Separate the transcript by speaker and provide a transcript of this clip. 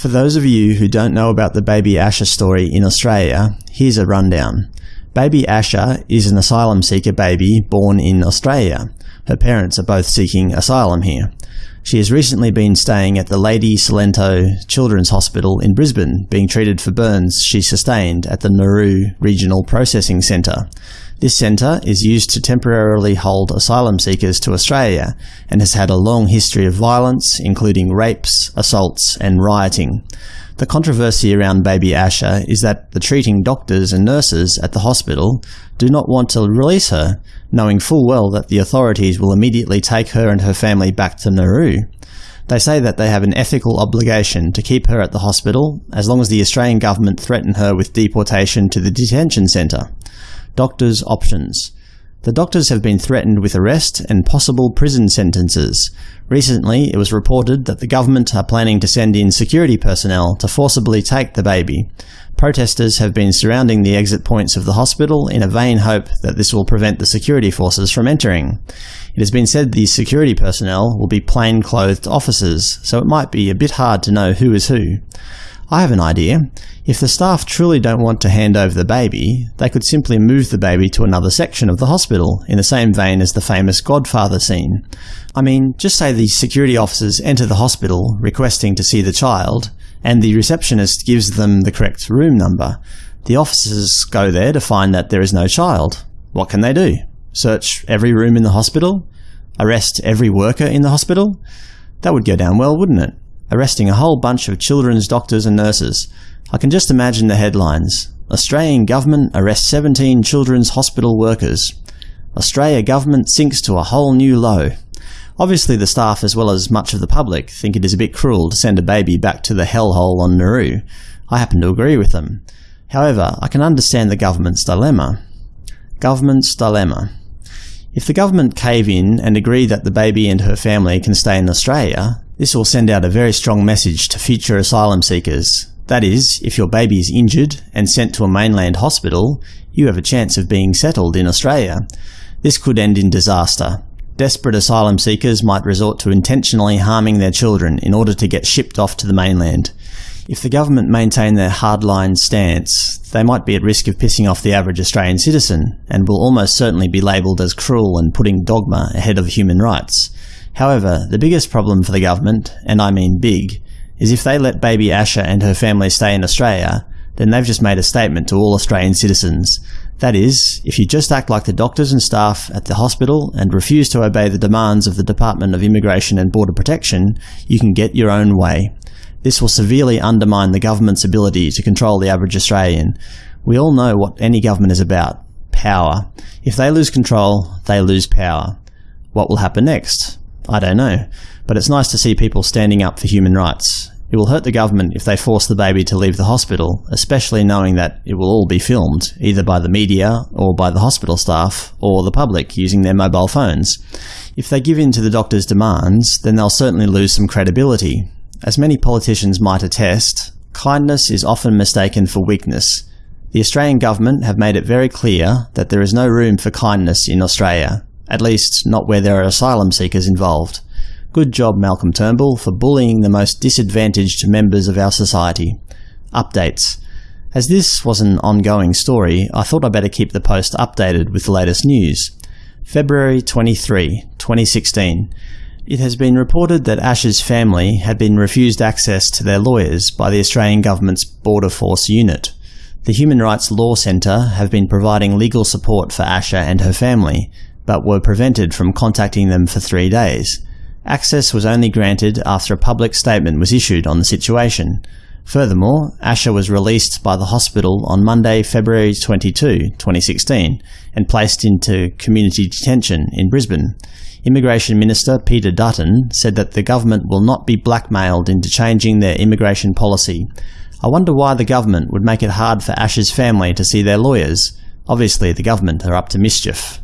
Speaker 1: For those of you who don't know about the baby Asha story in Australia, here's a rundown. Baby Asha is an asylum seeker baby born in Australia. Her parents are both seeking asylum here. She has recently been staying at the Lady Cilento Children's Hospital in Brisbane, being treated for burns she sustained at the Nauru Regional Processing Centre. This centre is used to temporarily hold asylum seekers to Australia and has had a long history of violence, including rapes, assaults and rioting. The controversy around baby Asha is that the treating doctors and nurses at the hospital do not want to release her, knowing full well that the authorities will immediately take her and her family back to Nauru. They say that they have an ethical obligation to keep her at the hospital as long as the Australian government threaten her with deportation to the detention centre. Doctors' options. The doctors have been threatened with arrest and possible prison sentences. Recently, it was reported that the government are planning to send in security personnel to forcibly take the baby. Protesters have been surrounding the exit points of the hospital in a vain hope that this will prevent the security forces from entering. It has been said these security personnel will be plain-clothed officers, so it might be a bit hard to know who is who. I have an idea. If the staff truly don't want to hand over the baby, they could simply move the baby to another section of the hospital, in the same vein as the famous Godfather scene. I mean, just say the security officers enter the hospital requesting to see the child, and the receptionist gives them the correct room number. The officers go there to find that there is no child. What can they do? Search every room in the hospital? Arrest every worker in the hospital? That would go down well, wouldn't it? Arresting a whole bunch of children's doctors and nurses. I can just imagine the headlines. Australian government arrests 17 children's hospital workers. Australia government sinks to a whole new low. Obviously the staff as well as much of the public think it is a bit cruel to send a baby back to the hellhole on Nauru. I happen to agree with them. However, I can understand the government's dilemma. Government's dilemma. If the government cave in and agree that the baby and her family can stay in Australia, this will send out a very strong message to future asylum seekers. That is, if your baby is injured and sent to a mainland hospital, you have a chance of being settled in Australia. This could end in disaster. Desperate asylum seekers might resort to intentionally harming their children in order to get shipped off to the mainland. If the government maintain their hardline stance, they might be at risk of pissing off the average Australian citizen, and will almost certainly be labelled as cruel and putting dogma ahead of human rights. However, the biggest problem for the government, and I mean big, is if they let baby Asha and her family stay in Australia, then they've just made a statement to all Australian citizens. That is, if you just act like the doctors and staff at the hospital and refuse to obey the demands of the Department of Immigration and Border Protection, you can get your own way. This will severely undermine the government's ability to control the average Australian. We all know what any government is about. Power. If they lose control, they lose power. What will happen next? I don't know, but it's nice to see people standing up for human rights. It will hurt the government if they force the baby to leave the hospital, especially knowing that it will all be filmed, either by the media, or by the hospital staff, or the public using their mobile phones. If they give in to the doctor's demands, then they'll certainly lose some credibility. As many politicians might attest, kindness is often mistaken for weakness. The Australian government have made it very clear that there is no room for kindness in Australia at least not where there are asylum seekers involved. Good job Malcolm Turnbull for bullying the most disadvantaged members of our society. Updates. As this was an ongoing story, I thought I'd better keep the post updated with the latest news. February 23, 2016. It has been reported that Asha's family had been refused access to their lawyers by the Australian Government's Border Force Unit. The Human Rights Law Centre have been providing legal support for Asha and her family, but were prevented from contacting them for three days. Access was only granted after a public statement was issued on the situation. Furthermore, Asha was released by the hospital on Monday, February 22, 2016, and placed into community detention in Brisbane. Immigration Minister Peter Dutton said that the government will not be blackmailed into changing their immigration policy. I wonder why the government would make it hard for Asha's family to see their lawyers. Obviously the government are up to mischief.